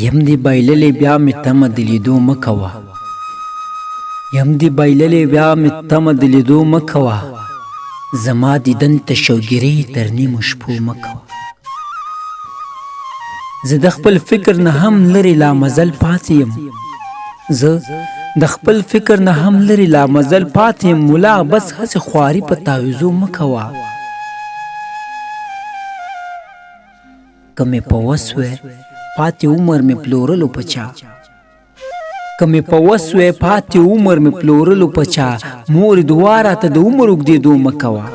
یم دی بایللې بیا می تم د لیدو مکوه یم دی بایللې بیا می تم د لیدو مکوه زما دیدن ته شوګیری تر نیمو شپو مکوه زه د خپل فکر نه هم لرې لا مزل پاتې یم زه د خپل فکر نه هم لرې لا مزل پاتې یم ملا بس هسې خواري په تعویذو مه کوه که مې په وس وی پاتې عمر مې پلورلو په چا که مې په وس وی پاتې عمر مې پلورلو په چا مور دعا راته د عمر اوږدېدو مه کوه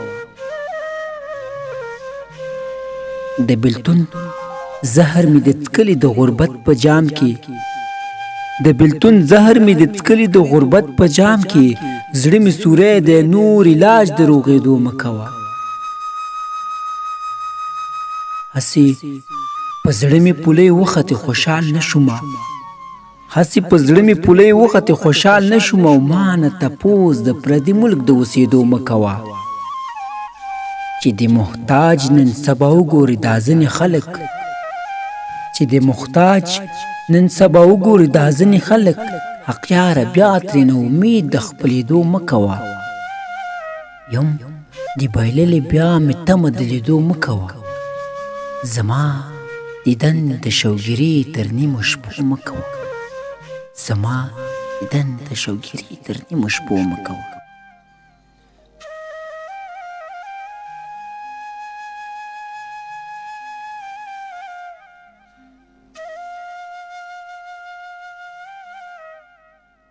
د بلتون زهر مې د څکلي د غربت په جام کې د بلتون زهر مې د څکلي د غربت په جام کې زړه مې سوری دی نور علاج د روغېدو مه کوه هسې په زړه مې پولۍ وختې خوشحال نه شوم هسې په زړه مې پولۍ وختې خوشحال نه شوم او ما نه تپوس د پردي ملک د اوسېدو مه کوه چې د محتاج نن سبا وګوري دا ځینې خلک چې د محتاج نن سبا وګوري دا ځینې خلک حقیاره بیا ترې نه امید د خپلېدو مه کوه یم د بایللې بیا مې تمه د لیدو مه کوه زما دیدن د شوګیري تر نیمو شپو مه کوه زما دیدن د شوګیري تر نیمو شپو مه کوه